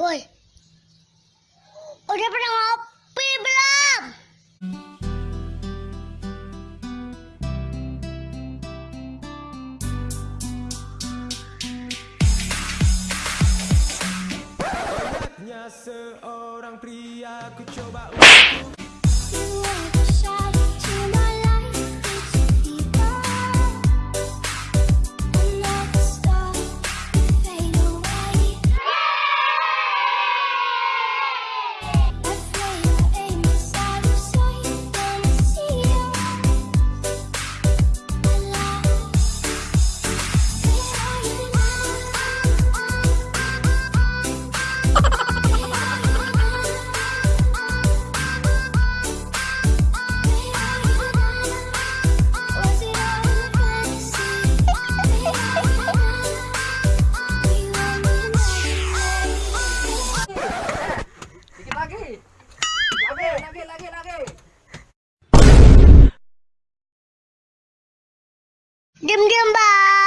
Woi, udah pernah ngopi belum? Seorang pria ku coba untuk Diam-diam, Bang.